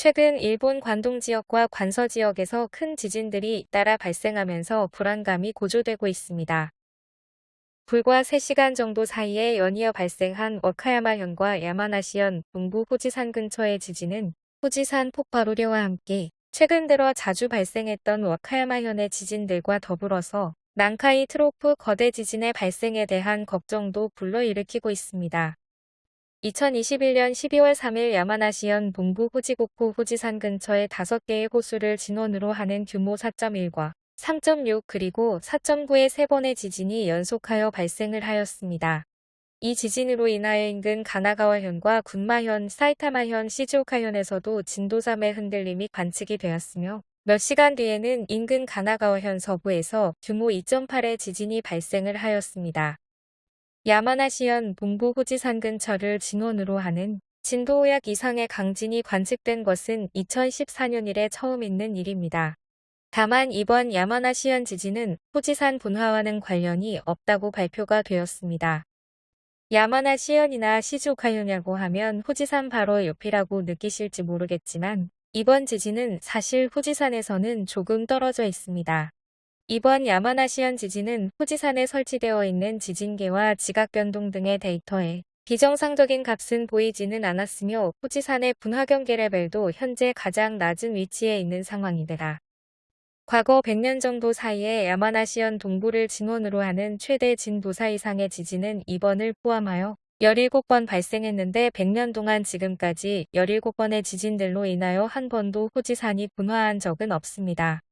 최근 일본 관동 지역과 관서 지역에서 큰 지진들이 잇따라 발생하면서 불안감이 고조되고 있습니다. 불과 3시간 정도 사이에 연이어 발생한 워카야마현과 야마나시현 동부 후지산 근처의 지진은 후지산 폭발 우려와 함께 최근 들어 자주 발생했던 워카야마현의 지진들과 더불어서 난카이 트로프 거대 지진의 발생에 대한 걱정도 불러일으키고 있습니다. 2021년 12월 3일 야마나시현 동부 후지고쿠 후지산 근처의 5개의 호수를 진원으로 하는 규모 4.1과 3.6 그리고 4.9의 세 번의 지진이 연속하여 발생을 하였습니다. 이 지진으로 인하여 인근 가나가와현과 군마현, 사이타마현, 시즈오카현에서도 진도 3의 흔들림이 관측이 되었으며 몇 시간 뒤에는 인근 가나가와현 서부에서 규모 2.8의 지진이 발생을 하였습니다. 야마나시현 동부 후지산 근처를 진원으로 하는 진도 5약 이상의 강진이 관측된 것은 2014년 이래 처음 있는 일입니다. 다만 이번 야마나시현 지진은 후지산 분화와는 관련이 없다고 발표가 되었습니다. 야마나시현이나 시즈오카현이라고 하면 후지산 바로 옆이라고 느끼실지 모르겠지만 이번 지진은 사실 후지산에서는 조금 떨어져 있습니다. 이번 야마나시현 지진은 후지산에 설치되어 있는 지진계와 지각 변동 등의 데이터에 비정상적인 값은 보이지는 않았으며 후지산의 분화경계 레벨도 현재 가장 낮은 위치에 있는 상황이다. 과거 100년 정도 사이에 야마나시현 동부를 진원으로 하는 최대 진도사 이상의 지진은 이번을 포함하여 17번 발생했는데 100년 동안 지금까지 17번의 지진들로 인하여 한 번도 후지산이 분화한 적은 없습니다.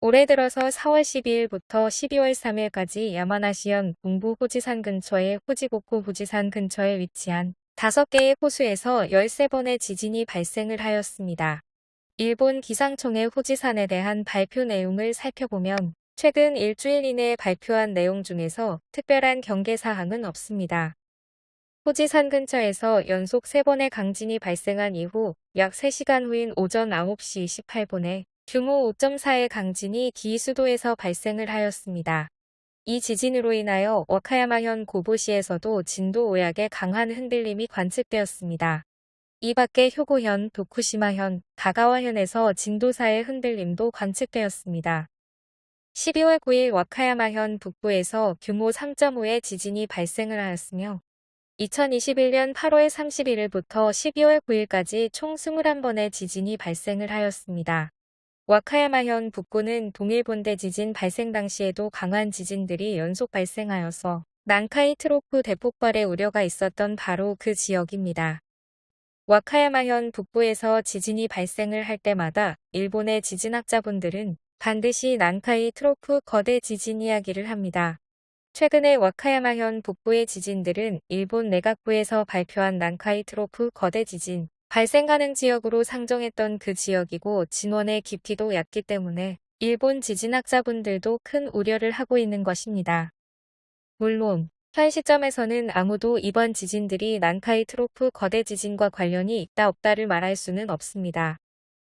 올해 들어서 4월 12일부터 12월 3일까지 야마나시현 동부 후지산 근처의 후지고쿠 후지산 근처에 위치한 5개의 호수에서 13번의 지진이 발생을 하였습니다. 일본 기상청의 후지산에 대한 발표 내용을 살펴보면 최근 일주일 이내에 발표한 내용 중에서 특별한 경계사항은 없습니다. 후지산 근처에서 연속 3번의 강진이 발생한 이후 약 3시간 후인 오전 9시 28분에 규모 5.4의 강진이 기수도에서 발생을 하였습니다. 이 지진으로 인하여 워카야마현 고보시에서도 진도 5약의 강한 흔들림이 관측되었습니다. 이 밖에 효고현, 도쿠시마현, 가가와현에서 진도 4의 흔들림도 관측되었습니다. 12월 9일 와카야마현 북부에서 규모 3.5의 지진이 발생을 하였으며 2021년 8월 31일부터 12월 9일까지 총 21번의 지진이 발생을 하였습니다. 와카야마현 북부는 동일본대 지진 발생 당시에도 강한 지진들이 연속 발생하여서 난카이 트로프 대폭발의 우려가 있었던 바로 그 지역입니다. 와카야마현 북부에서 지진이 발생을 할 때마다 일본의 지진학자분들은 반드시 난카이 트로프 거대 지진 이야기를 합니다. 최근에 와카야마현 북부의 지진들은 일본 내각부에서 발표한 난카이 트로프 거대 지진, 발생 가능 지역으로 상정했던 그 지역이고 진원의 깊이도 얕기 때문에 일본 지진학자분들도 큰 우려를 하고 있는 것입니다. 물론 현 시점에서는 아무도 이번 지진들이 난카이 트로프 거대 지진과 관련이 있다 없다를 말할 수는 없습니다.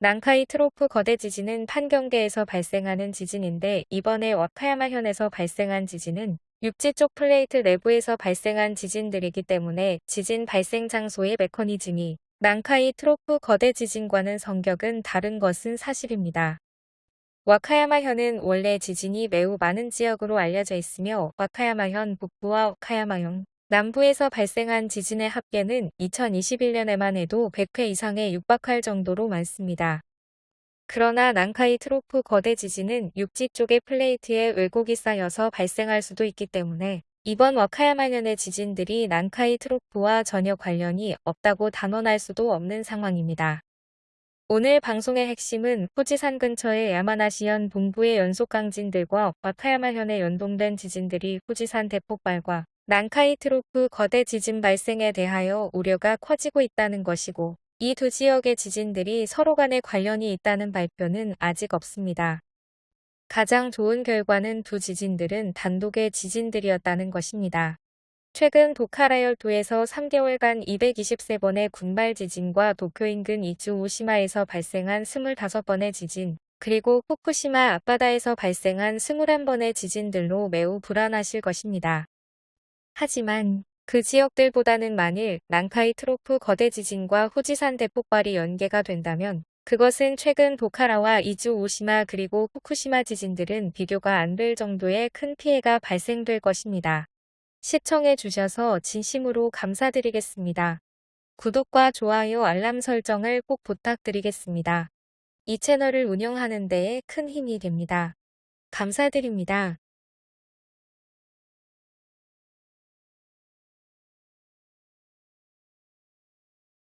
난카이 트로프 거대 지진은 판경계에서 발생하는 지진인데 이번에 와카야마현에서 발생한 지진은 육지 쪽 플레이트 내부에서 발생한 지진들이기 때문에 지진 발생 장소의 메커니즘이 난카이 트로프 거대 지진과는 성격은 다른 것은 사실입니다. 와카야마현은 원래 지진이 매우 많은 지역으로 알려져 있으며 와카야마현 북부와 와카야마현 남부에서 발생한 지진의 합계는 2021년에만 해도 100회 이상에 육박할 정도로 많습니다. 그러나 난카이 트로프 거대 지진은 육지 쪽의 플레이트에 왜곡이 쌓여서 발생할 수도 있기 때문에 이번 와카야마현의 지진들이 난카이 트로프와 전혀 관련이 없다고 단언할 수도 없는 상황입니다. 오늘 방송의 핵심은 후지산 근처의 야마나시현 동부의 연속 강진들과 와카야마현에 연동된 지진들이 후지산 대폭발과 난카이 트로프 거대 지진 발생에 대하여 우려가 커지고 있다는 것이고 이 두 지역의 지진들이 서로 간에 관련이 있다는 발표는 아직 없습니다. 가장 좋은 결과는 두 지진들은 단독의 지진들이었다는 것입니다. 최근 도카라열도에서 3개월간 223번의 군발 지진과 도쿄 인근 이주 오시마에서 발생한 25번의 지진, 그리고 후쿠시마 앞바다에서 발생한 21번의 지진들로 매우 불안하실 것입니다. 하지만 그 지역들보다는 만일 난카이 트로프 거대 지진과 후지산 대폭발이 연계가 된다면 그것은 최근 도카라와 이주 오시마 그리고 후쿠시마 지진들은 비교가 안 될 정도의 큰 피해가 발생될 것입니다. 시청해 주셔서 진심으로 감사드리겠습니다. 구독과 좋아요 알람 설정을 꼭 부탁드리겠습니다. 이 채널을 운영하는 데에 큰 힘이 됩니다. 감사드립니다.